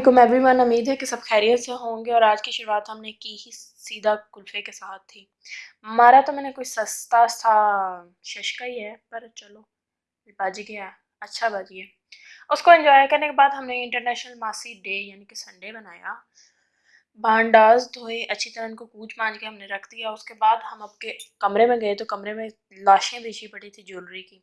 علیکم every one امید ہے کہ سب خیریت سے ہوں گے اور آج کی شروعات ہم نے کی ہی سیدھا کلفے کے ساتھ تھی۔ مارا تو میں نے کوئی سستا سا ششکا ہی ہے، پر چلو باجی گیا اچھا باجی ہے۔ اس کو انجوائے کرنے کے بعد ہم نے انٹرنیشنل ماسی ڈے یعنی کہ سنڈے بنایا بانڈاز دھوئے، اچھی طرح ان کو کوچ مانج کے ہم نے رکھ دیا۔ اس کے بعد ہم اب کے کمرے میں گئے تو کمرے میں لاشیں بچھی پڑی تھی جولری کی۔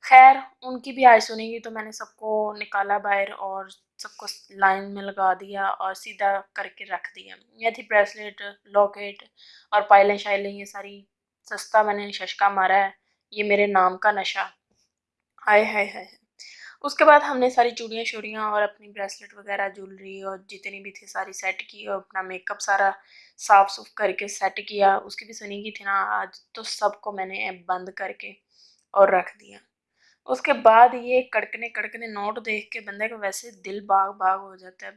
خیر، ان کی بھی آئی سنیں گی تو میں نے سب کو نکالا باہر اور سب کو لائن میں لگا دیا اور سیدھا کر کے رکھ دیا۔ یہ تھی بریسلیٹ لاکٹ اور پائلیں شائلیں، یہ ساری سستا میں نے ششکا مارا ہے۔ یہ میرے نام کا نشہ۔ ہائے ہائے ہائے۔ اس کے بعد ہم نے ساری چوڑیاں شوڑیاں اور اپنی بریسلیٹ وغیرہ جولری اور جتنی بھی تھی ساری سیٹ کی اور اپنا میک اپ سارا صاف صف کر کے سیٹ کیا۔ اس کی بھی سنی کی تھی نا، آج تو سب کو میں نے بند کر کے اور رکھ دیا۔ اس کے بعد یہ کڑکنے کڑکنے نوٹ دیکھ کے بندے کو ویسے دل باغ باغ ہو جاتا ہے۔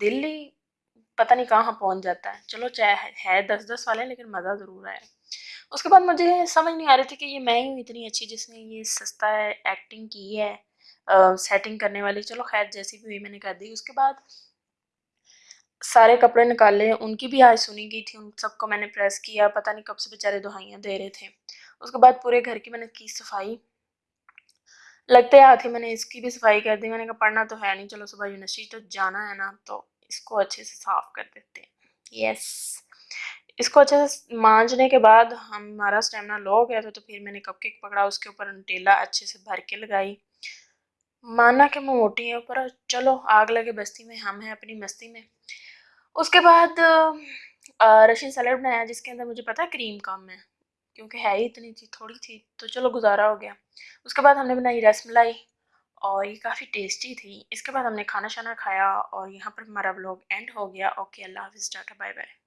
دل ہی پتہ نہیں کہاں پہنچ جاتا ہے۔ چلو چاہے ہے دس دس والے لیکن مزہ ضرور آیا اس کے بعد مجھے سمجھ نہیں آ رہی تھی کہ یہ میں ہی ہوں اتنی اچھی جس نے یہ سستا ہے ایکٹنگ کی ہے سیٹنگ کرنے والی۔ چلو خیر، جیسی بھی ہوئی میں نے کر دی۔ اس کے بعد سارے کپڑے نکالے۔ ان کی بھی آج سنی گئی تھی، ان سب کو میں نے پریس کیا۔ پتہ نہیں کب سے بیچارے دہائیاں دے رہے تھے۔ اس کے بعد پورے گھر کی میں نے کی صفائی۔ لگتے ہاتھ ہی میں نے اس کی بھی صفائی کر دی میں نے کہا پڑھنا تو ہے نہیں چلو صبح یونیورسٹی تو جانا ہے نا تو اس کو اچھے سے صاف کر دیتے ہیں یس اس کو اچھے سے مانجنے کے بعد ہمارا اسٹیمنا لو ہو گیا تھا تو پھر میں نے کپ کیک پکڑا اس کے اوپر انٹیلا اچھے سے بھر کے لگائی مانا کہ میں موٹی ہے اوپر چلو آگ لگے بستی میں ہم ہیں اپنی مستی میں اس کے بعد رشین سیلڈ بنایا جس کے اندر مجھے پتا کریم کم ہے کیونکہ ہے ہی اتنی تھی تھوڑی تھی تو چلو گزارا ہو گیا اس کے بعد ہم نے بنائی رس ملائی اور یہ کافی ٹیسٹی تھی اس کے بعد ہم نے کھانا شانا کھایا اور یہاں پر ہمارا بلاگ اینڈ ہو گیا اوکے اللہ حافظ ٹاٹا بائے بائے